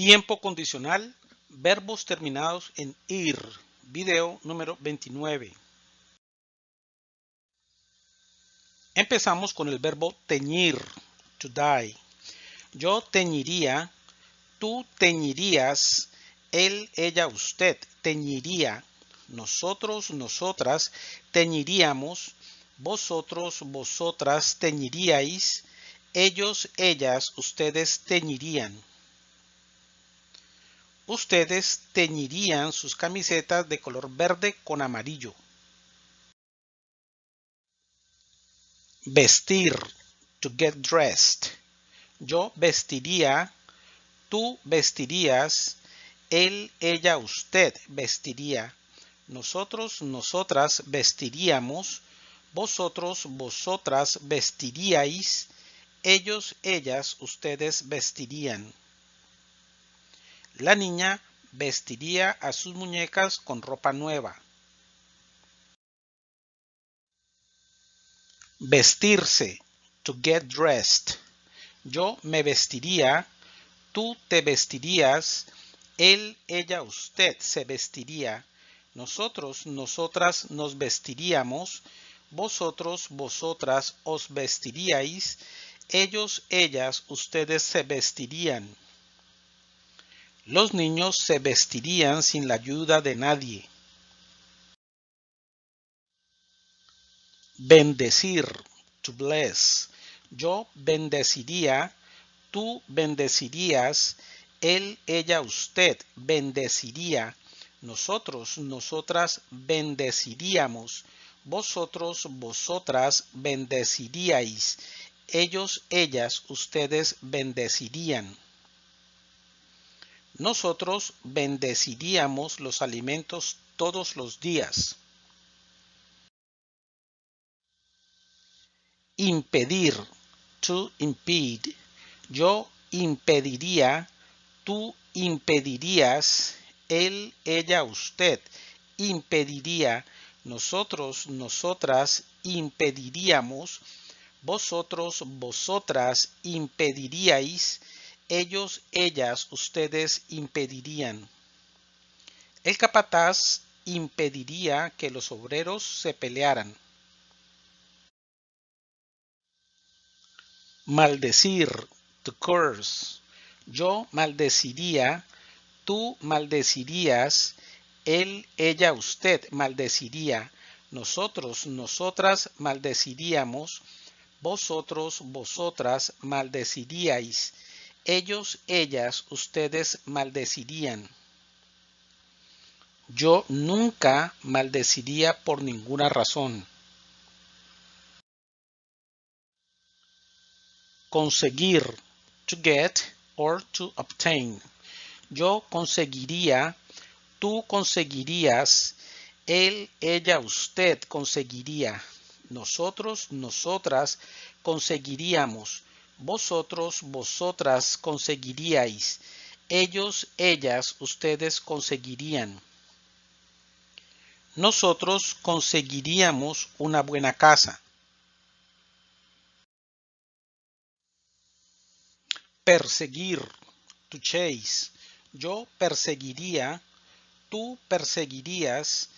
Tiempo condicional, verbos terminados en ir. Video número 29. Empezamos con el verbo teñir, to dye. Yo teñiría, tú teñirías, él, ella, usted teñiría, nosotros, nosotras teñiríamos, vosotros, vosotras teñiríais, ellos, ellas, ustedes teñirían. Ustedes teñirían sus camisetas de color verde con amarillo. Vestir, to get dressed. Yo vestiría, tú vestirías, él, ella, usted vestiría. Nosotros, nosotras vestiríamos, vosotros, vosotras vestiríais, ellos, ellas, ustedes vestirían. La niña vestiría a sus muñecas con ropa nueva. Vestirse, to get dressed. Yo me vestiría, tú te vestirías, él, ella, usted se vestiría, nosotros, nosotras nos vestiríamos, vosotros, vosotras os vestiríais, ellos, ellas, ustedes se vestirían. Los niños se vestirían sin la ayuda de nadie. Bendecir, to bless. Yo bendeciría, tú bendecirías, él, ella, usted bendeciría, nosotros, nosotras bendeciríamos, vosotros, vosotras bendeciríais, ellos, ellas, ustedes bendecirían. Nosotros bendeciríamos los alimentos todos los días. Impedir, to impede. Yo impediría, tú impedirías, él, ella, usted impediría, nosotros, nosotras impediríamos, vosotros, vosotras impediríais, ellos, ellas, ustedes impedirían. El capataz impediría que los obreros se pelearan. Maldecir, to curse. Yo maldeciría, tú maldecirías, él, ella, usted maldeciría, nosotros, nosotras maldeciríamos, vosotros, vosotras maldeciríais, ellos, ellas, ustedes maldecirían. Yo nunca maldeciría por ninguna razón. Conseguir, to get or to obtain. Yo conseguiría, tú conseguirías, él, ella, usted conseguiría, nosotros, nosotras conseguiríamos, vosotros, vosotras conseguiríais, ellos, ellas, ustedes conseguirían. Nosotros conseguiríamos una buena casa. Perseguir, to chase. Yo perseguiría, tú perseguirías,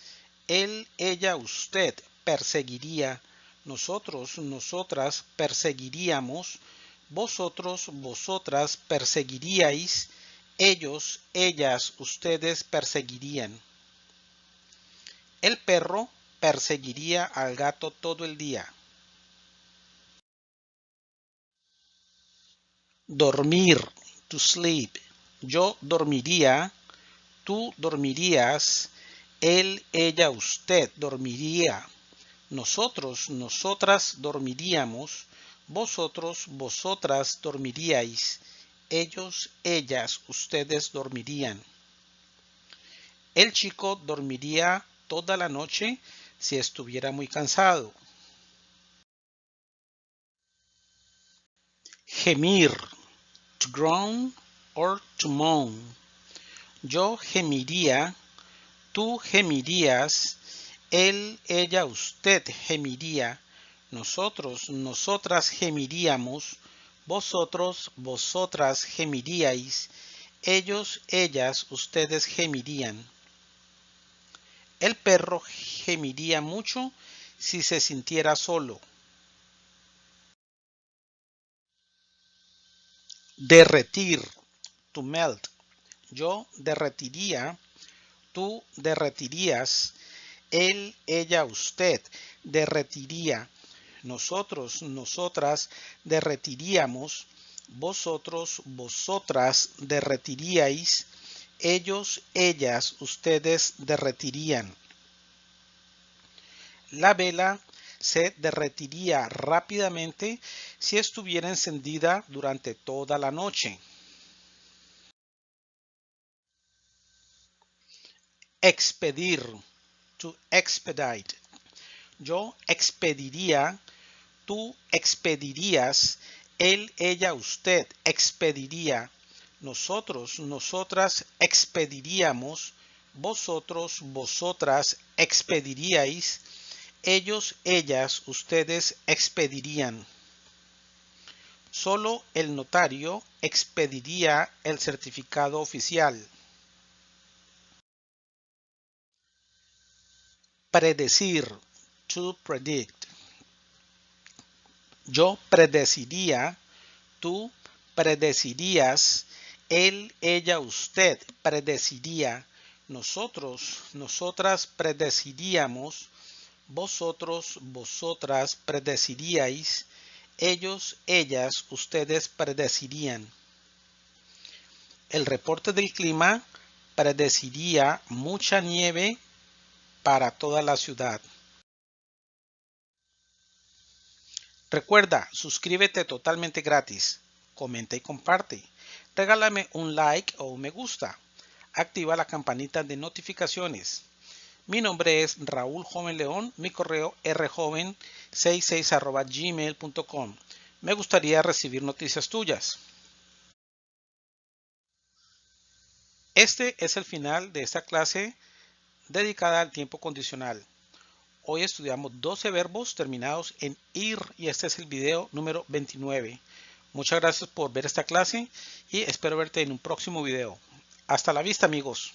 él, ella, usted perseguiría, nosotros, nosotras perseguiríamos, vosotros, vosotras perseguiríais, ellos, ellas, ustedes perseguirían. El perro perseguiría al gato todo el día. Dormir, to sleep. Yo dormiría, tú dormirías, él, ella, usted dormiría. Nosotros, nosotras dormiríamos, vosotros, vosotras dormiríais, ellos, ellas, ustedes dormirían. El chico dormiría toda la noche si estuviera muy cansado. Gemir, to groan or to moan. Yo gemiría, tú gemirías, él, ella, usted gemiría, nosotros, nosotras gemiríamos, vosotros, vosotras gemiríais, Ellos, ellas, ustedes gemirían. El perro gemiría mucho si se sintiera solo. Derretir, to melt. Yo derretiría, tú derretirías, él, ella, usted derretiría, nosotros, nosotras derretiríamos, vosotros, vosotras derretiríais, ellos, ellas, ustedes derretirían. La vela se derretiría rápidamente si estuviera encendida durante toda la noche. Expedir, to expedite. Yo expediría, tú expedirías, él, ella, usted expediría, nosotros, nosotras expediríamos, vosotros, vosotras expediríais, ellos, ellas, ustedes expedirían. Solo el notario expediría el certificado oficial. Predecir, to predict. Yo predeciría, tú predecirías, él, ella, usted predeciría, nosotros, nosotras predeciríamos, vosotros, vosotras predeciríais, ellos, ellas, ustedes predecirían. El reporte del clima predeciría mucha nieve para toda la ciudad. Recuerda, suscríbete totalmente gratis, comenta y comparte. Regálame un like o un me gusta. Activa la campanita de notificaciones. Mi nombre es Raúl Joven León, mi correo rjoven66 gmail.com. Me gustaría recibir noticias tuyas. Este es el final de esta clase dedicada al tiempo condicional. Hoy estudiamos 12 verbos terminados en ir y este es el video número 29. Muchas gracias por ver esta clase y espero verte en un próximo video. Hasta la vista amigos.